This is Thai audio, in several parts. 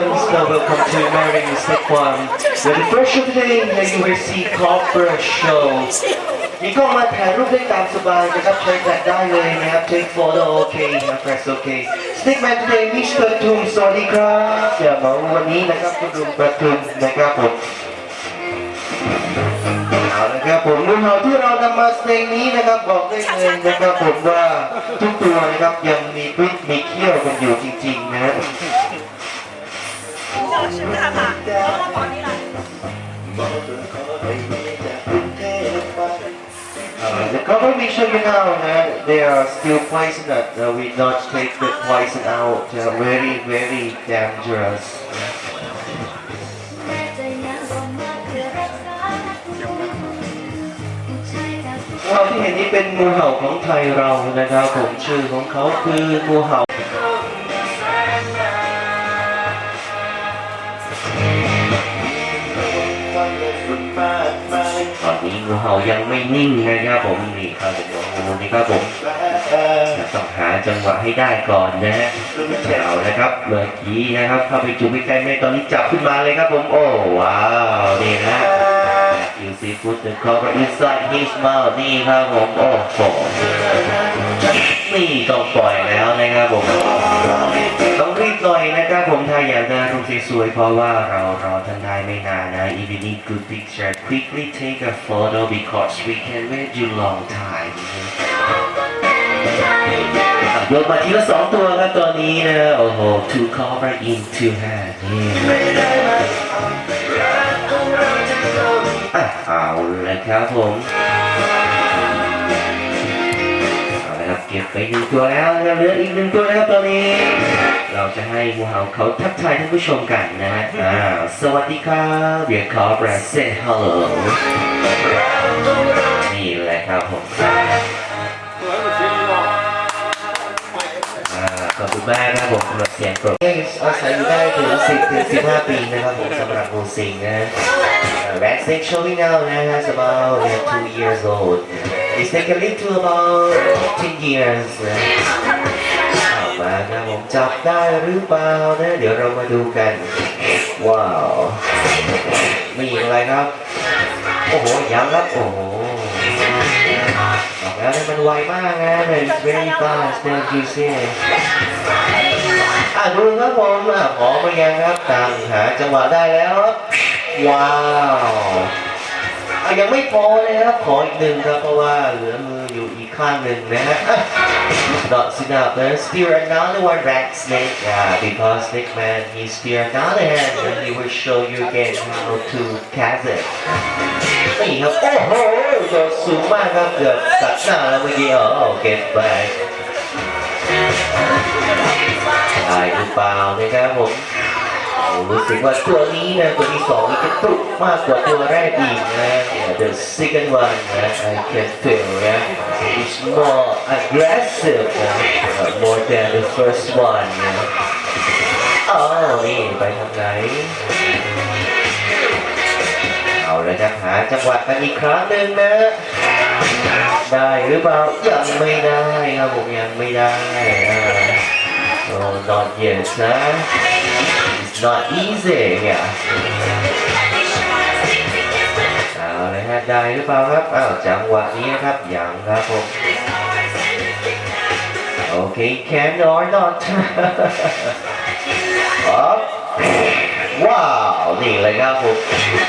Ladies and gentlemen, now welcome to Marrying Mistake One. Where the first show today, here you will see Cobra Show. มีกล้องมาถ่ายรูปได้ตามสบายนะครับใช้แฟลชได้เลยนะครับ take photo โอเคนะ press โอเค Stickman today มิสเตอร์ทุมสวัสดีครับอย่ามาวันนี้นะครับคุณลุงประทุมนะครับผมเอาละครับผมงูเห่าที่เรานำมาเพลงนี้นะครับบอกได้เลยนะครับผมว่าทุกตัวนะครับยังมีพิษมีเขี้ยวกันอยู่จริงๆนะ Uh, the government show you now uh, they are still poisonous. Uh, we not take the poison out. Uh, very, very dangerous. เราที่เห็นนี้เป็นงูเห่าของไทยเรานะครับผมชื่อของเขาคืองูเห่า เห่ายังไม่นิ่งนะครับผมนี่ครับผมงูนี่ครับผมต้องหาจังหวะให้ได้ก่อนนะฮะเอานะครับเมื่อกี้นะครับเข้าไปจุ่มใกล้ๆไม่ตอนนี้จับขึ้นมาเลยครับผมโอ้ว้าวนี่นะ You see put the cover inside his mouth นี่ครับผมโอ้โหนี่ต้องปล่อยแล้วนะครับผมต้อง สวยเพราะว่าเรารอทันได้ไม่นานนะ If you need good picture quickly take a photo because we can wait you long time ยกมาทีละสองตัวครับตัวนี้นะ โอ้โห two cover in two hand นี่อะเอาเลยครับผม เก็บไปหนึ่งตัวแล้วนะครับเหลืออีกหนึ่งตัวนะครับตอนนี้ เราจะให้งูเห่าเขาทักทายท่านผู้ชมกันนะฮะสวัสดีครับเดี๋ยวขอแบรนด์ say hello นี่แหละครับผมอาขอบคุณมากนะครับผมสำหรับเสียงปรบอาศัยอยู่ได้ถึง10ถึง15 ปีนะครับผมสำหรับงูสิงนะ Uh, Vaccine showing now now has about two years old. It taken live to about 10 years. เอามานะผมจับได้หรือเปล่านะ เดี๋ยวเรามาดูกัน ว้าวมีอะไรครับ โอ้โหยังครับ โอ้โหบอกแล้วนะมันไวมากนะ It's very fast thank you see อะดูครับผมอะขอมายังครับตามหาจังหวะได้แล้วครับ ว้าว อ่ะยังไม่พอเลยครับ ขออีกหนึ่งครับ เพราะว่าเหลือมืออยู่อีกข้างหนึ่งนะฮะ Not enough. Then steer another one back snake. Yeah, because snake man he steer another hand and he will show you again how to cast it. นี่ครับ โอ้โหโดดสูงมากครับเกือบตัดหน้าแล้วเมื่อกี้อ๋อเก็บไปได้หรือเปล่านะครับผม รู้สึกว่าตัวนี้นะตัวที่สองนี่จะตุกมากกว่าตัวแรกอีกนะ the second one นะ I can feel นะ it's more aggressive นะ more than the first one นะอ๋อนี่ไปทางไหนเอาเลยครับหาจังหวะกันอีกครั้งหนึ่งนะ ได้หรือเปล่ายังไม่ได้ครับผมยังไม่ได้อ่า Oh, not yet, huh? It's not easy, yeah. เอาเลยฮะได้หรือเปล่าครับอ้าวจังหวะนี้นะครับยังครับผมโอเค can or not ครับว้าว นี่เลยครับผม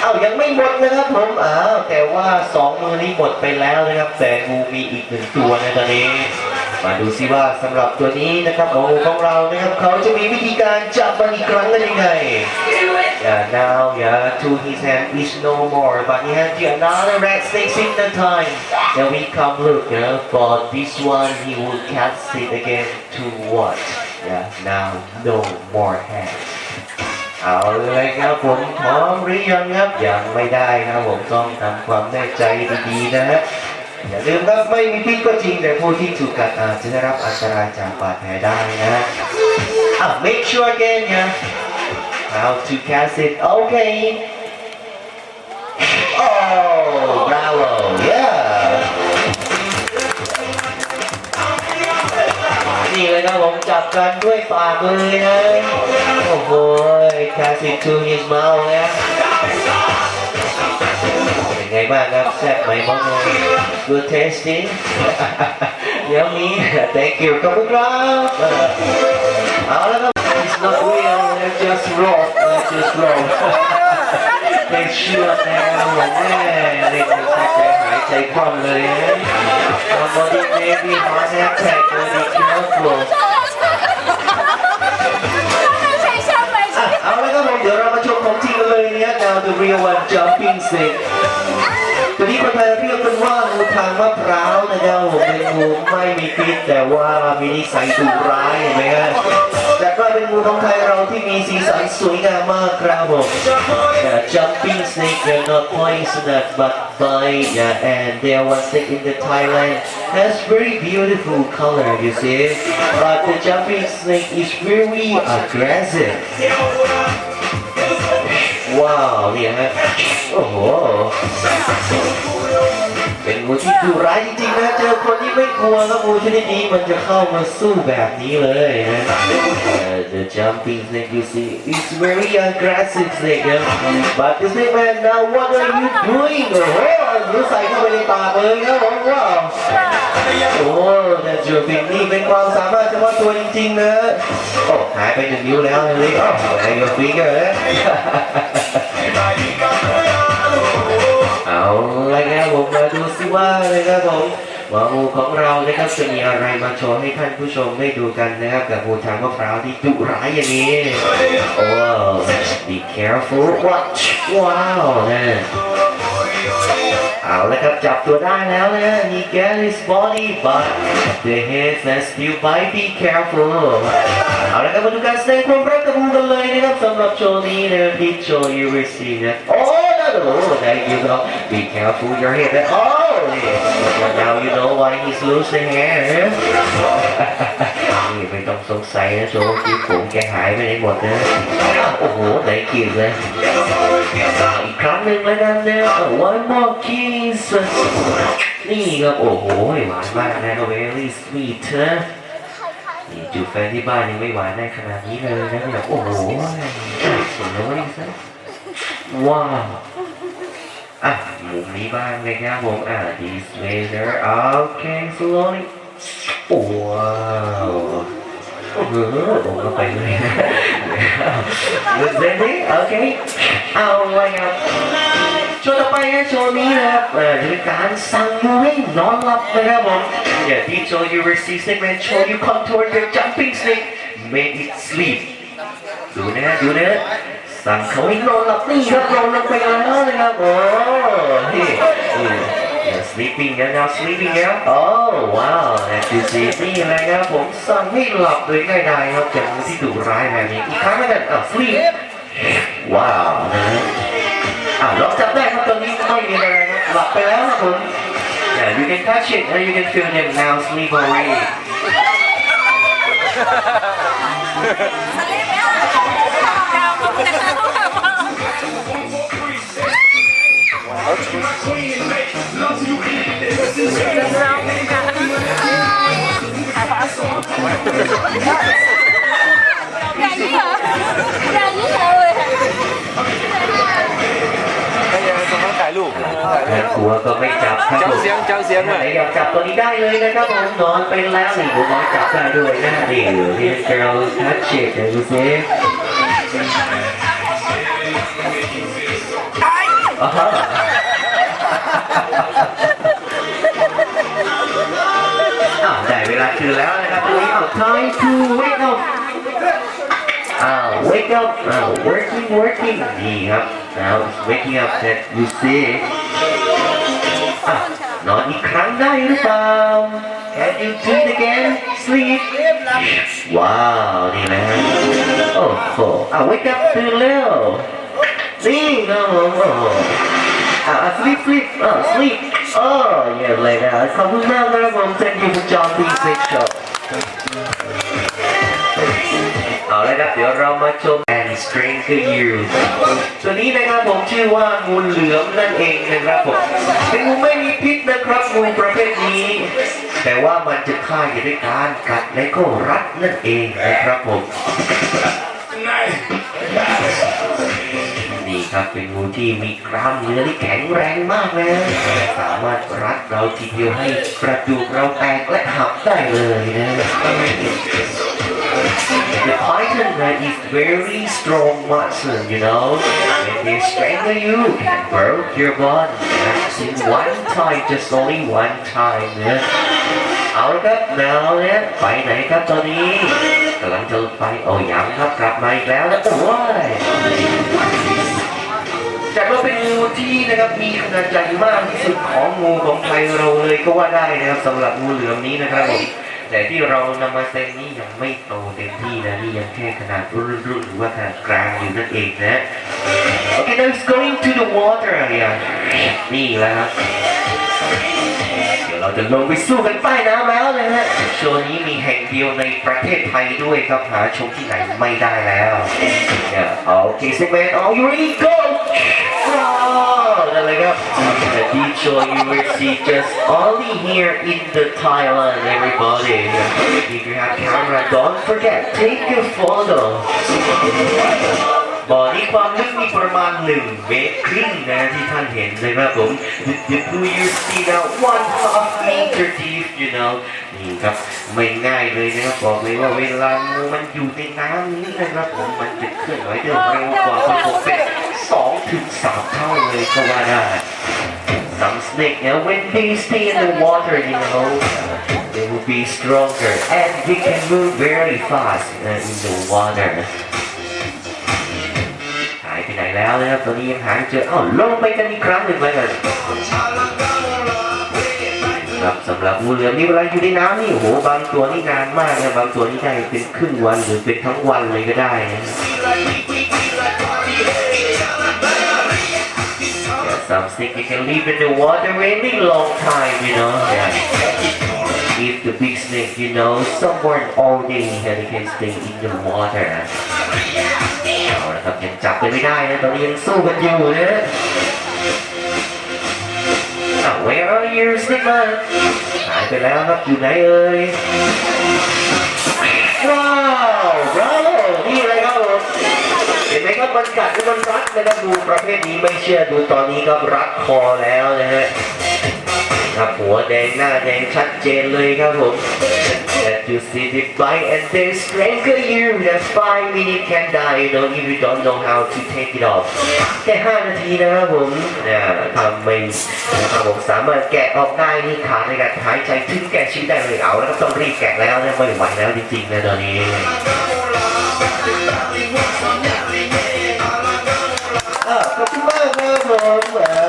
เอ้ายังไม่หมดนะครับผมอ้าวแต่ว่าสองมือนี้หมดไปแล้วนะครับ แต่งูมีอีกหนึ่งตัวในตอนนี้ มาดูซิว่าสำหรับตัวนี้นะครับโอ้ของเรานะครับเขาจะมีวิธีการจับมันอีกครั้งกันยังไง Yeah, now, yeah, to his hand is no more, but he has the another red snake in the time. Then we come look, you know, for this one, he will cast it again to what? Yeah, now no more hand. เอาเลยครับผมพร้อมหรือยังครับยังไม่ได้ครับผมต้องทำความแน่ใจดีๆนะฮะ อย่าลืมครับไม่มีพิษก็จริงแต่ผู้ที่ถูกกัดอาจจะได้รับอันตรายจากบาดแผลได้นะฮะอะ make sure again yeah how to cast it okay oh bravo yeah นี่เลยครับผมจับกันด้วยปากเลยนะโอ้โห pass it to his mouth นะ ไงบ้างครับแซ่บไหมมอง good tasting เดี๋ยวมี thank you ขอบคุณครับเออเอาแล้วครับ it's not real they're just raw they're just raw เป็นเชื่อแนวแม่เล่นเป็นแค่ใจหายใจคว่ำเลยนะ somebody maybe heart attack will be careful อ่ะเอาแล้วครับผมเดี๋ยวเรามาชมของจริงกันเลยเนี่ย now the real one jumping snake ตัวนี้คนไทยเรียกกันว่างูทางมะพร้าวนะครับผมเป็นงูไม่มีพิษแต่ว่ามีนิสัยดุร้ายเห็นไหมฮะแต่ก็เป็นงูของไทยเราที่มีสีสันสวยงามมากครับผม Yeah, jumping snake they're not poisonous but bite yeah, and there one snake in the Thailand has very beautiful color you see but the jumping snake is very aggressive ว้าวเนี่ยฮะโอ้โห เป็นงูที่ดุร้ายจริงๆนะเจอคนที่ไม่กลัวแล้วงูชนิดนี้มันจะเข้ามาสู้แบบนี้เลยนะ the jumping snake you see is very aggressive snake นะ but the snake man now what are you doing โอ้โหหนูใส่เข้าไปในปากเลยนะผมว้าว โอ้แต่จูบิงนี่เป็นความสามารถเฉพาะตัวจริงๆนะโอ้หายไปหนึ่งนิ้วแล้วเลยโอ้ไอ้ยกฟิงเกอร์เอาละครับผมมาดูสิว่าเลยครับผมหมองูของเรานะครับจะมีอะไรมาโชว์ให้ท่านผู้ชมได้ดูกันนะครับกับงูทางมะพร้าวที่ดุร้ายอย่างนี้โอ้ be careful watch ว้าวนะ เอาละครับจับตัวได้แล้วนะ he get his body but the head and still bite be careful เอาละครับมาดูการแสดงความรักกับงูกันเลยนะครับสำหรับโชว์นี้นะที่โชว์ you will see นะโอ้ Oh, there you go. Be careful your hair. Oh, yeah. now you know why he's losing hair. นี่ไม่ต้องสงสัยนะโชว์ที่ผมแกหายไปไหนหมดนะโอ้โหไหนกินเลย อีกครั้งหนึ่งแล้วกันนะ one more kiss นี่ครับโอ้โหหวานมากนะ very sweet นะนี่จูบแฟนที่บ้านยังไม่หวานได้ขนาดนี้เลยนะเนี่ยโอ้โหสวยซะ ว้าว อ่ะมุมนี้บ้างนะครับผม อ่ะ this laser okay slowly ว้าว โอ้โหลงเข้าไปเลยนะ Good baby okay เอาไว้ครับโชว์ต่อไปนะโชว์นี้นะครับเอ่อจะเป็นการสั่งมือให้นอนหลับนะครับผมอย่าที่โชว์ you receive segment show you contour the jumping snake make it sleep ดูนะดูนะสั่งเขาให้นอนหลับนี่ครับนอนลงไปแล้วนะครับโอ้นี่ You're sleeping and now sleeping now Oh wow that you sleeping นะครับผมสั่งให้หลับโดยง่ายๆครับจากมือที่ดุร้ายแบบนี้อีกครั้งนึงอะ sleep ว้าวนะอะล็อกจับได้ครับตอนนี้ไม่มีอะไรนะหลับไปแล้วครับผม Yeah you can touch it and you can feel them now sleep already สลิปแล้ว 喂！ ให้ยังตรงนั้นถ่ายรูปถ่ายรู แม่ ป ครัวก็ไม่จับครับ เจ้า ผม เสียงเจ้าเสียง ไหน อ่ะ อยากจับตัวนี้ได้เลยนะครับผมนอนไปแล้วนี่ผมน้อยจับได้ด้วยนะนี่ที่ girl touch it เดี๋ยวดูสิอ่าฮะ ได้เวลาคืนแล้วนะครับตรงนี้เอา time to wake up อ้าว wake up อ้าว working working นี่ครับ now it's waking up that you see อ่ะนอนอีกครั้งได้หรือเปล่า Can you do it again sleep ว้าวนี่นะโอ้โหอ่ะ wake up ตื่นแล้วนี่ครับผมโอ้โหอ่ะอ่ะ sleep sleep อ่ะ sleep โอ้เยี่ยมเลยนะขอบคุณมากนะครับผม thank you for John P. Six Show เอาละครับเดี๋ยวเรามาชม and stranger you ตัวนี้นะครับผมชื่อว่างูเหลือมนั่นเองนะครับผมเป็นงูไม่มีพิษนะครับงูประเภทนี้ แต่ว่ามันจะฆ่าอยู่ด้วยการกัดและก็รัดนั่นเองนะครับผม นี่ครับเป็นงูที่มีกล้ามเนื้อที่แข็งแรงมากนะสามารถรัดเราทีเดียวให้กระดูกเราแตกและหักได้เลยนะ The python that is very strong muscle, you know. When they strangle you, can break your body. in one time, just only one time นะเอาละครับแมวเนี่ยไปไหนครับตอนนี้กำลังจะไปโอ้ยังครับกลับมาอีกแล้วนะโอ้ย จัดว่าเป็นงูที่นะครับมีขนาดใหญ่มากที่สุดของงูของไทยเราเลยก็ว่าได้นะครับสำหรับงูเหลือมนี้นะครับผมแต่ที่เรานำมาแซ็นนี่ยังไม่โตเต็มที่นะนี่ยังแค่ขนาดรุ่นรุ่นหรือว่าขนาดกลางอยู่นั่นเองนะ Okay now it's going to the water area นี่แหละครับ เราจะลงไปสู้กันใต้น้ำแล้วเลยฮะโชว์นี้มีแห่งเดียวในประเทศไทยด้วยครับหาชมที่ไหนไม่ได้แล้วเนี่ยโอเคสิแมน are you ready go ว้าวนั่นเลยครับ The deep show you will see just only here in the Thailand everybody if you have camera don't forget take a photo บ่อนี้ความลึกมีประมาณหนึ่งเมตรครึ่งนะที่ท่านเห็นเลยครับผม The, the blue you see now one half meter deep you know นี่ครับไม่ง่ายเลยนะครับบอกเลยว่าเวลางูมันอยู่ในน้ำนี้นะครับผมมันจะเคลื่อนไหวได้เร็วกว่าคนปกติสองถึงสามเท่าเลยก็ว่าได้ Some snake now when they stay in the water you know they will be stronger and they can move very fast uh, in the water หายไปไหน แล้วนะครับตอนนี้ยังหาเจออ้าวลงไปกันอีกครั้งหนึ่งเลยกันครับสำหรับงูเหลือมนี่เวลาอยู่ในน้ำนี่โอ้โหบางตัวนี่นานมากนะบางตัวนี่ได้เป็นครึ่งวันหรือเป็นทั้งวันเลยก็ได้นะ Yeah, some snake they can live in the water any long time, you know. Yeah. If the big snake, you know, somewhere all day and they can stay in the water. เอาละครับยังจับไปไม่ได้นะตอนนี้ยังสู้กันอยู่นะอ้ว where are you snake man หายไปแล้วครับอยู่ไหนเอ่ยว้าว bravo นี่อะไรครับผมเห็นไหมครับมันกัดมันรัดนะครับดูประเภทนี้ไม่เชื่อดูตอนนี้ครับรัดคอแล้วนะฮะ ครับ หัวแดงหน้าแดงชัดเจนเลยครับผม That you see the bite and they strangle you that five minutes can die no if you don't know how to take it off แค่5นาทีนะครับผมเนี่ยทำไม่นะครับผมสามารถแกะออกได้นี่ขาในการหายใจถึงแก่ชีวิตได้เลยเอาแล้วก็ต้องรีบแกะแล้วนะไม่ไหวแล้วจริงๆนะตอนนี้ Ah, come on, come on.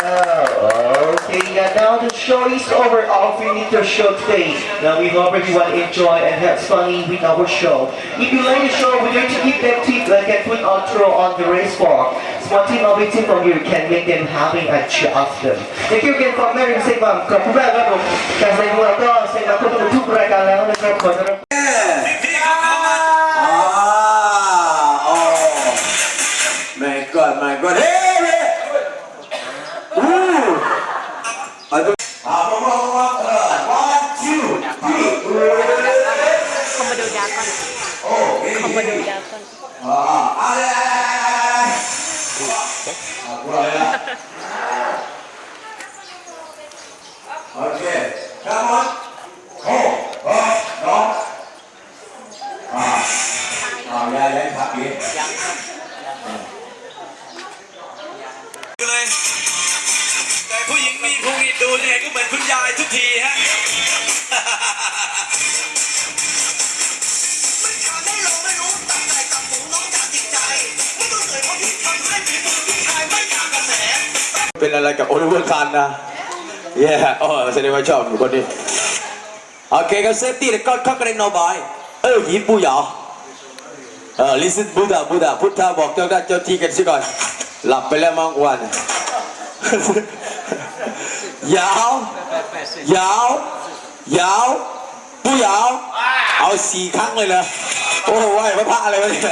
Okay, yeah, now the show is over. All we need to show today. Now we hope everyone enjoy and have fun with our show. If you like the show, we're going to give them tip like I put outro on the race walk. Small team of team from you can make them having a cheer of them. Thank you again for Mary Sing ขอบคุณมากครับผมการแสดงของเราก็เสร็จแล้วก็ทุกรายการแล้วนะครับขอต้อนรับ เป็นอะไรกับโอลิเวอร์คันนะเย้โอ้แสดงว่าชอบคนนี้โอเคก็เซฟตี้แล้วก็ข้ากระเด็นโนบายเออหยิบปูหยาเออ listen บูดาบูดาพุทธาบอกเจ้าได้เจ้าที่กันสิก่อน หลับไปแล้วมั้งวันยาวยาวยาวปูยาว เอาสี่ครั้งเลยนะโอ้โหไหวพระพระอะไรวะเนี่ย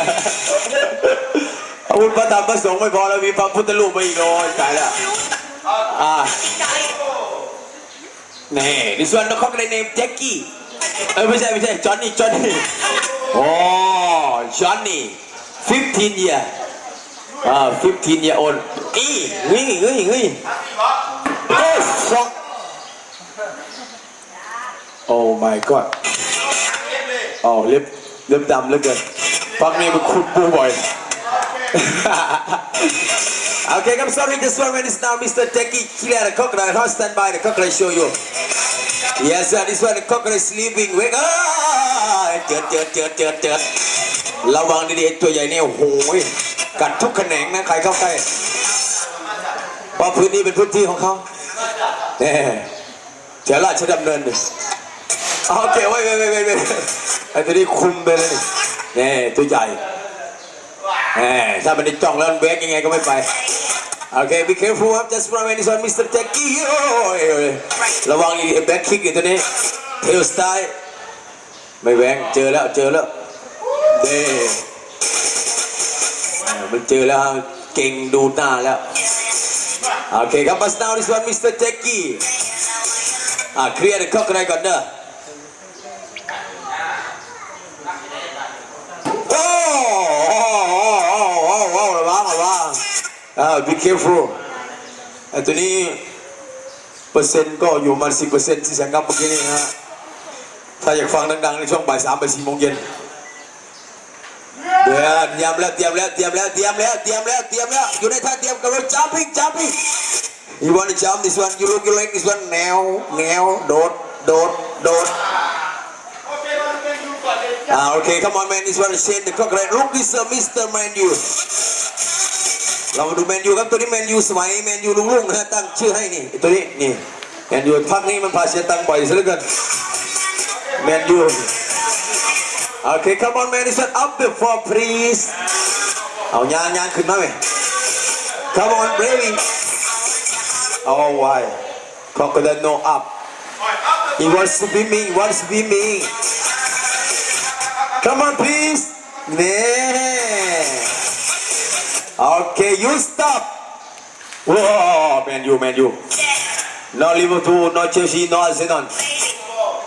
อาวุธพระธรรมพระสงฆ์ไม่พอแล้วมีพระพุทธรูปมาอีกโอ้ยตายแล้วอ่านี่ดิส่วนนกเขาก็เลยเนมแจ็คกี้เออไม่ใช่ไม่ใช่จอนนี่จอนนี่โอ้จอนนี่15 year อ่า15 year old อีเฮ้ยเฮ้ยเฮ้ย Oh fuck Oh my god อ๋อเล็บเล็บดำเหลือเกินฟักนี้มันขุดปูบ่อย okay, I'm sorry, this one when it's now Mr. Techie clear the crocodile. How stand by the crocodile show you. Yes, sir, this one the crocodile sleeping. Wake up! เจิดเจิดเจิดเจิดเจิดระวังดีๆตัวใหญ่เนี่ยโอ้โหกัดทุกแขนงนะใครเข้าใกล้เพราะพื้นนี้เป็นพื้นที่ของเขาแน่เจ้าราชดำเนินโอเคไว้ไว้ไว้ไว้ไอ้ตัวนี้คุมไปเลยเนี่แน่ตัวใหญ่ ถ้ามันได้จ้องแล้วมันเบรกยังไงก็ไม่ไปโอเค be careful ครับ just run when it's on Mr. Techie โอ้ยระวังอีแบ็คคิกอยู่ตัวนี้เทลสไตล์ไม่แหวงเจอแล้วเจอแล้วเด้มันเจอแล้วเก่งดูหน้าแล้วโอเคครับ but now this one Mr. Techie อ่าเคลียร์ the crocodile ก่อนเด้อโ อ่า be careful ไอ้ตัวนี้เปอร์เซ็นต์ก็อยู่ประมาสิบเปอร์เซ็นต์ที่แสงกับเมื่อกี้นี่นะฮะถ้าอยากฟังดังๆในช่วงบ่ายสามบ่ายสี่โมงเย็นเดี๋ยวเตรียมแล้วเตรียมแล้วเตรียมแล้วเตรียมแล้วเตรียมแล้วเตรียมแล้วอยู่ในท่าเตรียมกับเรา jumping jumping you want to jump this one you look you like this one แนวแนวโดดโดดโดด Ah, okay, come on, man. This one is Shane the Crocodile. Look, this uh, Mr. Man U. เรามาดูแมนยูครับตัวนี้แมนยูสมัยแมนยูลุงลุงนะฮะตั้งชื่อให้นี่ตัวนี้นี่แมนยูพักนี้มันพาเสียตังค์บ่อยซะเหลือเกินแมนยูโอเค come on man this one up the floor please เอายางยางขึ้นมาไหม come on baby oh why crocodile no up he wants to be me he wants to be me Come on, please. Yeah. Okay, you stop. Whoa, man, you, man, you. No Liverpool, no Chelsea, no Arsenal.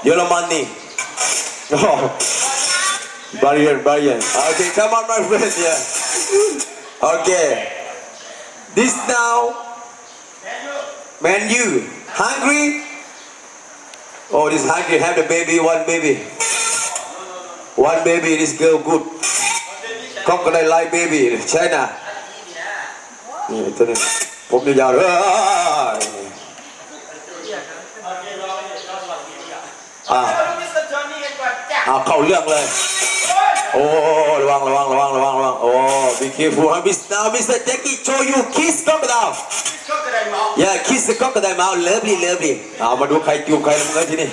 Yellow money. Oh. Barrier, barrier. Okay, come on, my friend. Yeah. Okay. This now. Man, you hungry? Oh, this hungry. Have the baby, one baby. One baby, this girl good. Crocodile like baby, China. นี่ตัวนี้ผมยาวๆเลยอ่าเอาเข้าเรื่องเลย โอ้ ระวัง ระวัง ระวัง ระวัง ระวัง โอ้ be careful ฮะ Miss now Mr. Jackie show you kiss crocodile yeah kiss the crocodile mouth lovely lovely เอามาดูใครจูบใครแล้วมึงกันที่นี่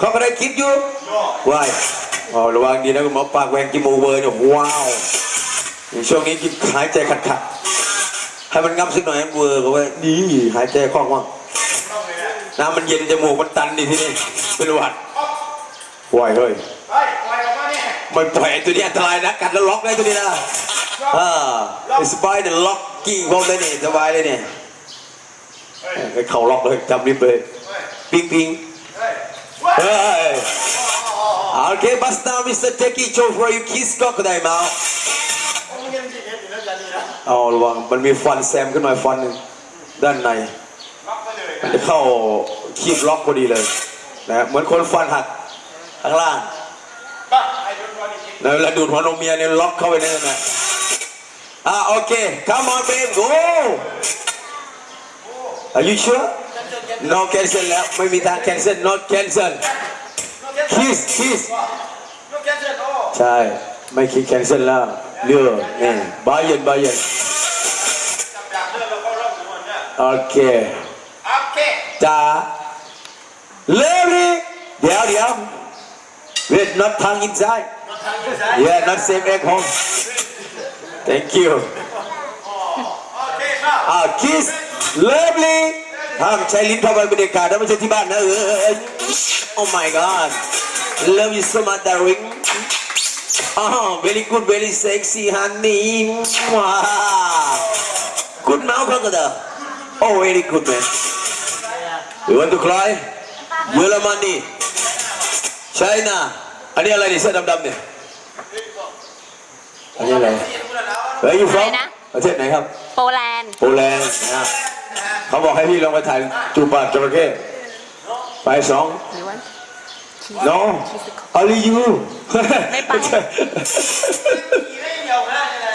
crocodile kiss you why อ๋อ ระวังดีนะคุณหมอปากแหวงกินโมเวอร์เนี่ยว้าว ช่วงนี้กินหายใจขัดขัดๆ ให้มันงับสักหน่อยให้เวอร์ก็ไว้นี่หายใจคล่องว่างน้ำมันเย็นจมูกมันตันดิที่นี่เป็นหวัดไหวเฮ้ยไม่ปล่อยไอ้ตัวนี้อันตรายนะกัดแล้วล็อกได้ตัวนี้นะอ่าสบายเดี๋ยวล็อกกิ้งพวกนี้นี่สบายเลยเนี่ยไปเข่าล็อกเลยจำรีบเลยปิงปิงเฮ้ย Okay, but now Mr. Techie show for you kiss crocodile mouth. เอาระวังมันมีฟันแซมขึ้นมาฟันหนึ่งด้านในมันจะเข้าคีบล็อกพอดีเลยนะเหมือนคนฟันหักข้างล่างแล้วเวลาดูดหัวนมเมียเนี่ยล็อกเข้าไปในนั้นนะอ่าโอเค come on babe go are you sure no cancel แล้วไม่มีทาง cancel not cancel kiss kiss ใช่ ไม่คิด cancel แล้ว เลือกนี่บาเย็นบาเย็นโอเคจ้าเลิฟดิเดี๋ยวเดี๋ยว wait not tongue inside yeah not same egg home thank you อ่า kiss lovely ห้ามใช้ลิ้นเข้าไปเป็นเด็กขาดนะไม่ใช่ที่บ้านนะเออ oh my god love you so much darling Oh, very good, very sexy, honey. Good now, crocodile. Oh, very good, man. You want to cry? Willa Money. China. อันนี้อะไรนี่เสื้อดำๆเนี่ย อันนี้อะไรเฮ้ยยูฟองประเทศไหนครับ โปแลนด์ โปแลนด์นะเขาบอกให้พี่ลงไปถ่ายจูบปากจระเข้ไปสอง No, only you.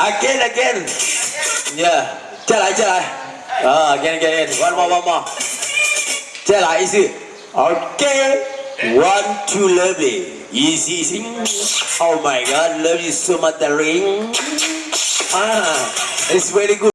again, again. Yeah. Just. Uh, again, again, again. One more, one more. Just easy. Okay. One, two, lovely. Easy, easy. Oh my God, love you so much, darling. Ah, it's very good.